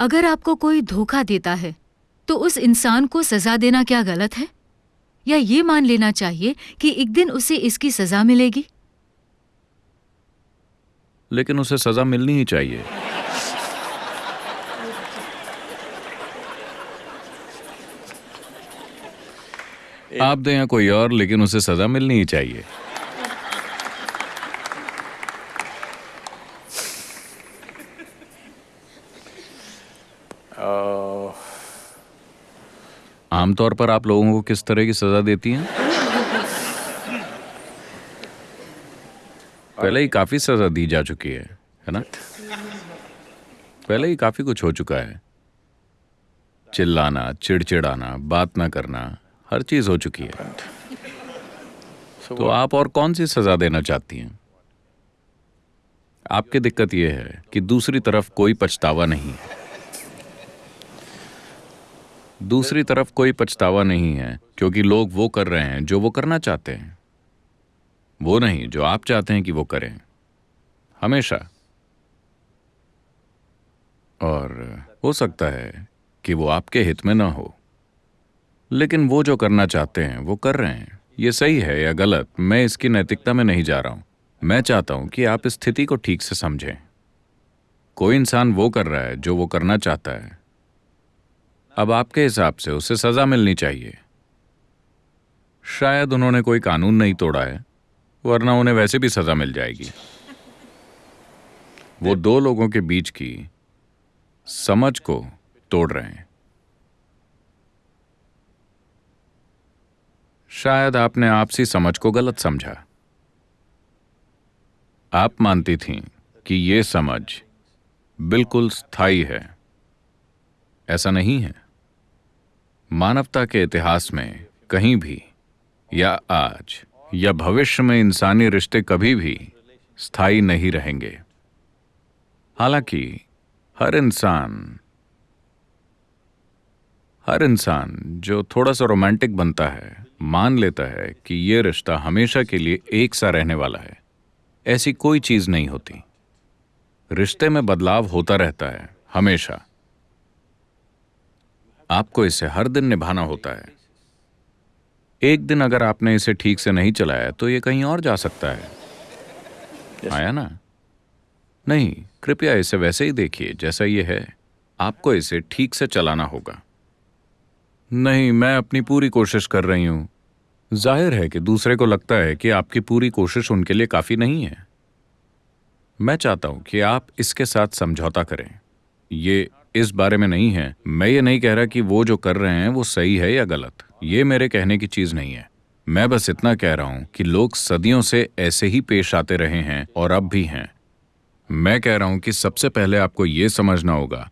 अगर आपको कोई धोखा देता है तो उस इंसान को सजा देना क्या गलत है? या ये मान लेना चाहिए कि एक दिन उसे इसकी सजा मिलेगी? लेकिन उसे सजा मिलनी ही चाहिए। आप दें या कोई और, लेकिन उसे सजा मिलनी ही चाहिए। आमतौर पर आप लोगों को किस तरह की सजा देती हैं? पहले ही काफ़ी सजा दी जा चुकी है है ना? पहले ही काफ़ी कुछ हो चुका है। चिल्लाना चिड़चिड़ाना बात ना करना हर चीज़ हो चुकी है। तो आप और कौन सी सजा देना चाहती हैं? आपकी दिक्कत यह है कि दूसरी तरफ़ कोई पछतावा नहीं है। दूसरी तरफ़ कोई पछतावा नहीं है, क्योंकि लोग वो कर रहे हैं जो वो करना चाहते हैं। वो नहीं, जो आप चाहते हैं कि वो करें। हमेशा। और हो सकता है कि वो आपके हित में ना हो। लेकिन वो जो करना चाहते हैं, वो कर रहे हैं। ये सही है या गलत, मैं इसकी नैतिकता में नहीं जा रहा हूँ। मैं चाहता हूँ कि आप स्थिति को ठीक से समझें। कोई इंसान वो कर रहा है जो वो करना चाहता है। अब आपके हिसाब से उसे सजा मिलनी चाहिए। शायद उन्होंने कोई कानून नहीं तोड़ा है, वरना उन्हें वैसे भी सजा मिल जाएगी। वो दो लोगों के बीच की समझ को तोड़ रहे हैं। शायद आपने आपसी समझ को गलत समझा। आप मानती थीं कि यह समझ बिल्कुल स्थायी है। ऐसा नहीं है। मानवता के इतिहास में कहीं भी, या आज, या भविष्य में इंसानी रिश्ते कभी भी स्थायी नहीं रहेंगे। हालाँकि, हर इंसान हर इंसान जो थोड़ा सा रोमांटिक बनता है, मान लेता है कि यह रिश्ता हमेशा के लिए एक सा रहने वाला है। ऐसी कोई चीज़ नहीं होती। रिश्ते में बदलाव होता रहता है, हमेशा। आपको इसे हर दिन निभाना होता है। एक दिन अगर आपने इसे ठीक से नहीं चलाया तो यह कहीं और जा सकता है। Yes. आया ना? नहीं कृपया इसे वैसे ही देखिए जैसा यह है। आपको इसे ठीक से चलाना होगा। नहीं मैं अपनी पूरी कोशिश कर रही हूँ। ज़ाहिर है कि दूसरे को लगता है कि आपकी पूरी कोशिश उनके लिए काफ़ी नहीं है। मैं चाहता हूँ कि आप इसके साथ समझौता करें। ये इस बारे में नहीं है। मैं ये नहीं कह रहा कि वो जो कर रहे हैं, वो सही है या गलत। ये मेरे कहने की चीज़ नहीं है। मैं बस इतना कह रहा हूँ कि लोग सदियों से ऐसे ही पेश आते रहे हैं और अब भी हैं। मैं कह रहा हूँ कि सबसे पहले आपको यह समझना होगा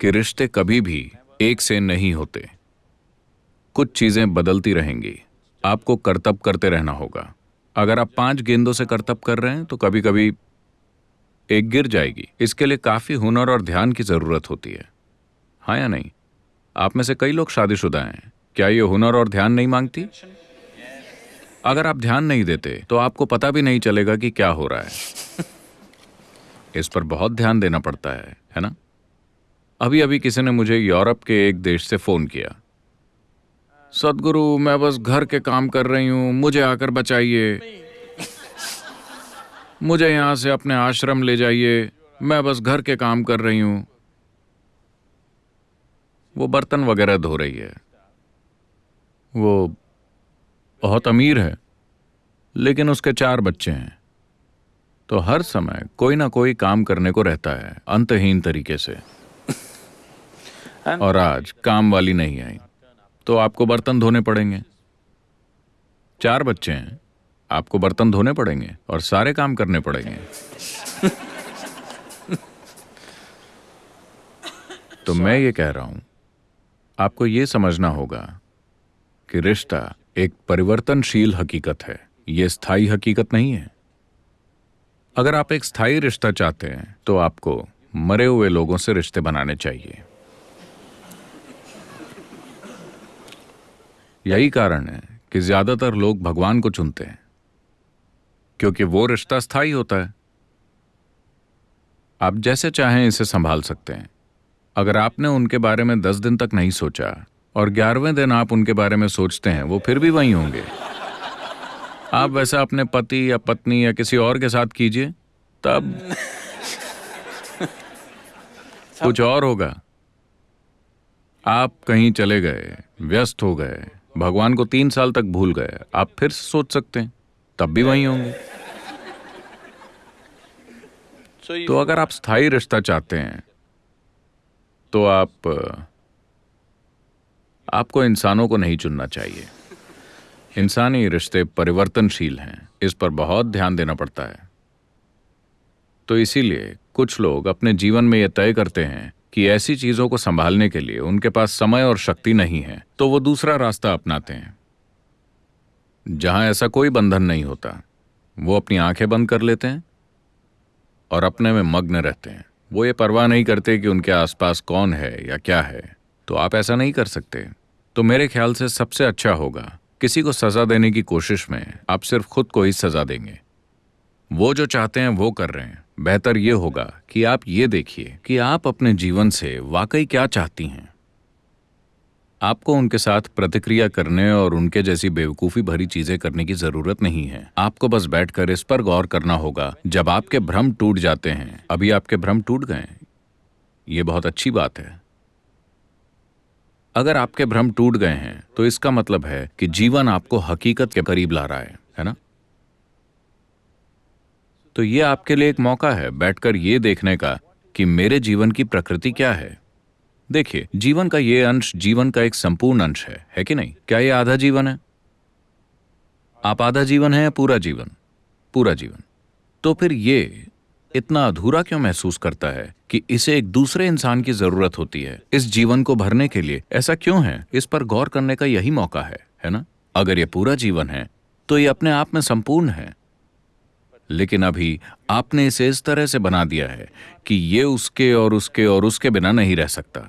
कि रिश्ते कभी भी एक से नहीं होते। कुछ चीज़ें बदलती रहेंगी। आपको करतब करते रहना होगा। अगर आप पाँच गेंदों से करतब कर रहे हैं तो कभी कभी एक गिर जाएगी। इसके लिए काफ़ी हुनर और ध्यान की ज़रूरत होती है। हाँ या नहीं? आप में से कई लोग शादीशुदा हैं। क्या ये हुनर और ध्यान नहीं मांगती? अगर आप ध्यान नहीं देते तो आपको पता भी नहीं चलेगा कि क्या हो रहा है। इस पर बहुत ध्यान देना पड़ता है है ना? अभी अभी किसी ने मुझे यूरोप के एक देश से फ़ोन किया। सदगुरु, मैं बस घर के काम कर रही हूँ, मुझे आकर बचाइए। मुझे यहाँ से अपने आश्रम ले जाइए। मैं बस घर के काम कर रही हूँ। वो बर्तन वगैरह धो रही है। वो बहुत अमीर है, लेकिन उसके चार बच्चे हैं। तो हर समय कोई ना कोई काम करने को रहता है, अंतहीन तरीके से। और आज काम वाली नहीं आई तो आपको बर्तन धोने पड़ेंगे। चार बच्चे हैं। आपको बर्तन धोने पड़ेंगे और सारे काम करने पड़ेंगे। तो मैं ये कह रहा हूँ आपको ये समझना होगा कि रिश्ता एक परिवर्तनशील हकीकत है। यह स्थायी हकीकत नहीं है। अगर आप एक स्थायी रिश्ता चाहते हैं तो आपको मरे हुए लोगों से रिश्ते बनाने चाहिए। यही कारण है कि ज़्यादातर लोग भगवान को चुनते हैं। क्योंकि वो रिश्ता स्थायी होता है। आप जैसे चाहें इसे संभाल सकते हैं। अगर आपने उनके बारे में दस दिन तक नहीं सोचा और ग्यारहवें दिन आप उनके बारे में सोचते हैं, वो फिर भी वही होंगे। आप वैसा अपने पति या पत्नी या किसी और के साथ कीजिए, तब कुछ और होगा। आप कहीं चले गए, व्यस्त हो गए, भगवान को तीन साल तक भूल गए, आप फिर सोच सकते हैं। तब भी वही होंगे। तो अगर आप स्थायी रिश्ता चाहते हैं तो आप आपको इंसानों को नहीं चुनना चाहिए। इंसानी रिश्ते परिवर्तनशील हैं इस पर बहुत ध्यान देना पड़ता है। तो इसीलिए कुछ लोग अपने जीवन में यह तय करते हैं कि ऐसी चीज़ों को संभालने के लिए उनके पास समय और शक्ति नहीं है तो वो दूसरा रास्ता अपनाते हैं। जहाँ ऐसा कोई बंधन नहीं होता, वो अपनी आँखें बंद कर लेते हैं और अपने में मग्न रहते हैं। वो ये परवाह नहीं करते कि उनके आसपास कौन है या क्या है तो आप ऐसा नहीं कर सकते। तो मेरे ख्याल से सबसे अच्छा होगा, किसी को सजा देने की कोशिश में आप सिर्फ़ खुद को ही सजा देंगे। वो जो चाहते हैं, वो कर रहे हैं। बेहतर ये होगा कि आप ये देखिए कि आप अपने जीवन से वाकई क्या चाहती हैं। आपको उनके साथ प्रतिक्रिया करने और उनके जैसी बेवकूफ़ी भरी चीज़ें करने की ज़रूरत नहीं है। आपको बस बैठकर इस पर गौर करना होगा, जब आपके भ्रम टूट जाते हैं। अभी आपके भ्रम टूट गए। ये बहुत अच्छी बात है। अगर आपके भ्रम टूट गए हैं तो इसका मतलब है कि जीवन आपको हकीकत के करीब ला रहा है है ना? तो ये आपके लिए एक मौका है बैठकर ये देखने का कि मेरे जीवन की प्रकृति क्या है। देखिए, जीवन का ये अंश जीवन का एक संपूर्ण अंश है है कि नहीं? क्या ये आधा जीवन है? आप आधा जीवन है या पूरा जीवन? पूरा जीवन। तो फिर ये इतना अधूरा क्यों महसूस करता है कि इसे एक दूसरे इंसान की ज़रूरत होती है, इस जीवन को भरने के लिए? ऐसा क्यों है? इस पर गौर करने का यही मौका है है ना? अगर ये पूरा जीवन है तो ये अपने आप में संपूर्ण है। लेकिन अभी आपने इसे इस तरह से बना दिया है कि ये उसके और उसके और उसके बिना नहीं रह सकता।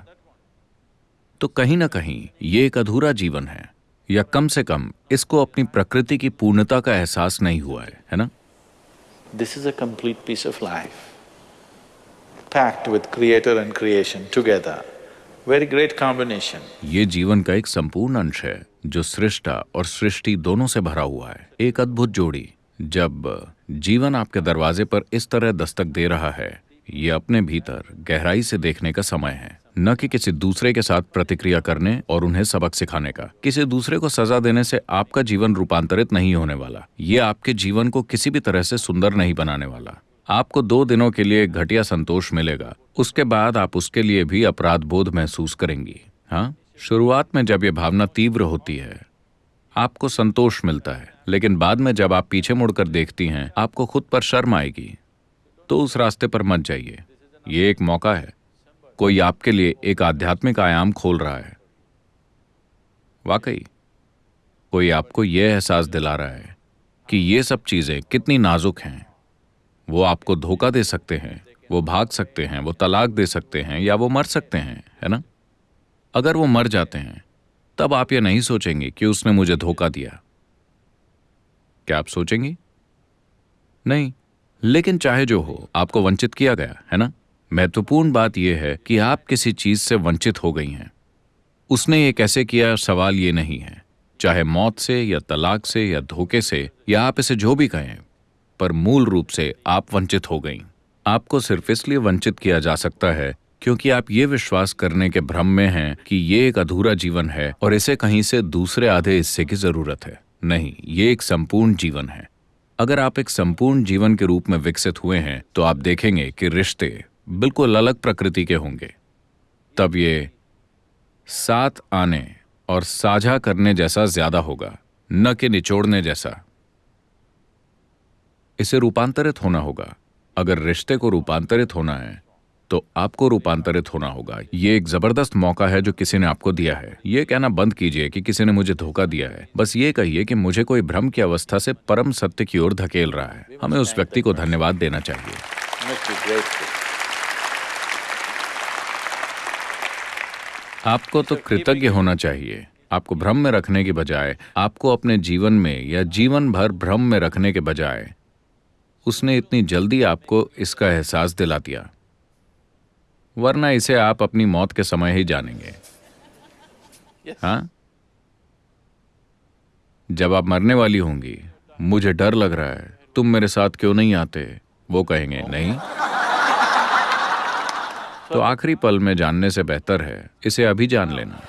तो कहीं ना कहीं ये एक अधूरा जीवन है या कम से कम इसको अपनी प्रकृति की पूर्णता का एहसास नहीं हुआ है है ना? This is a complete piece of life packed with creator and creation together very great combination ये जीवन का एक संपूर्ण अंश है जो सृष्टा और सृष्टि दोनों से भरा हुआ है। एक अद्भुत जोड़ी। जब जीवन आपके दरवाजे पर इस तरह दस्तक दे रहा है, ये अपने भीतर गहराई से देखने का समय है। न कि किसी दूसरे के साथ प्रतिक्रिया करने और उन्हें सबक सिखाने का। किसी दूसरे को सजा देने से आपका जीवन रूपांतरित नहीं होने वाला। ये आपके जीवन को किसी भी तरह से सुंदर नहीं बनाने वाला। आपको दो दिनों के लिए घटिया संतोष मिलेगा। उसके बाद आप उसके लिए भी अपराध बोध महसूस करेंगी। हाँ? शुरुआत में जब ये भावना तीव्र होती है, आपको संतोष मिलता है। लेकिन बाद में जब आप पीछे मुड़कर देखती हैं, आपको खुद पर शर्म आएगी। तो उस रास्ते पर मत जाइए। ये एक मौका है। कोई आपके लिए एक आध्यात्मिक आयाम खोल रहा है। वाकई, कोई आपको यह एहसास दिला रहा है कि ये सब चीज़ें कितनी नाजुक हैं। वो आपको धोखा दे सकते हैं, वो भाग सकते हैं, वो तलाक दे सकते हैं या वो मर सकते हैं, है ना? अगर वो मर जाते हैं, तब आप ये नहीं सोचेंगे कि उसने मुझे धोखा दिया। क्या आप सोचेंगी? नहीं, लेकिन चाहे जो हो, आपको वंचित किया गया, है ना? महत्वपूर्ण बात यह है कि आप किसी चीज़ से वंचित हो गई हैं। उसने ये कैसे किया, सवाल ये नहीं है। चाहे मौत से, या तलाक से, या धोखे से, या आप इसे जो भी कहें, पर मूल रूप से आप वंचित हो गई। आपको सिर्फ़ इसलिए वंचित किया जा सकता है, क्योंकि आप ये विश्वास करने के भ्रम में हैं कि ये एक अधूरा जीवन है और इसे कहीं से दूसरे आधे हिस्से की ज़रूरत है। नहीं, ये एक संपूर्ण जीवन है। अगर आप एक संपूर्ण जीवन के रूप में विकसित हुए हैं तो आप देखेंगे कि रिश्ते बिल्कुल अलग प्रकृति के होंगे। तब ये साथ आने और साझा करने जैसा ज़्यादा होगा, न कि निचोड़ने जैसा। इसे रूपांतरित होना होगा। अगर रिश्ते को रूपांतरित होना है तो आपको रूपांतरित होना होगा। ये एक ज़बरदस्त मौका है जो किसी ने आपको दिया है। ये कहना बंद कीजिए कि किसी ने मुझे धोखा दिया है। बस ये कहिए कि मुझे कोई भ्रम की अवस्था से परम सत्य की ओर धकेल रहा है। हमें उस व्यक्ति को धन्यवाद देना चाहिए। आपको तो कृतज्ञ होना चाहिए। आपको भ्रम में रखने के बजाय, आपको अपने जीवन में या जीवन भर भ्रम में रखने के बजाय, उसने इतनी जल्दी आपको इसका एहसास दिला दिया। वरना इसे आप अपनी मौत के समय ही जानेंगे। Yes. हाँ? जब आप मरने वाली होंगी मुझे डर लग रहा है। तुम मेरे साथ क्यों नहीं आते? वो कहेंगे नहीं। तो आखिरी पल में जानने से बेहतर है इसे अभी जान लेना।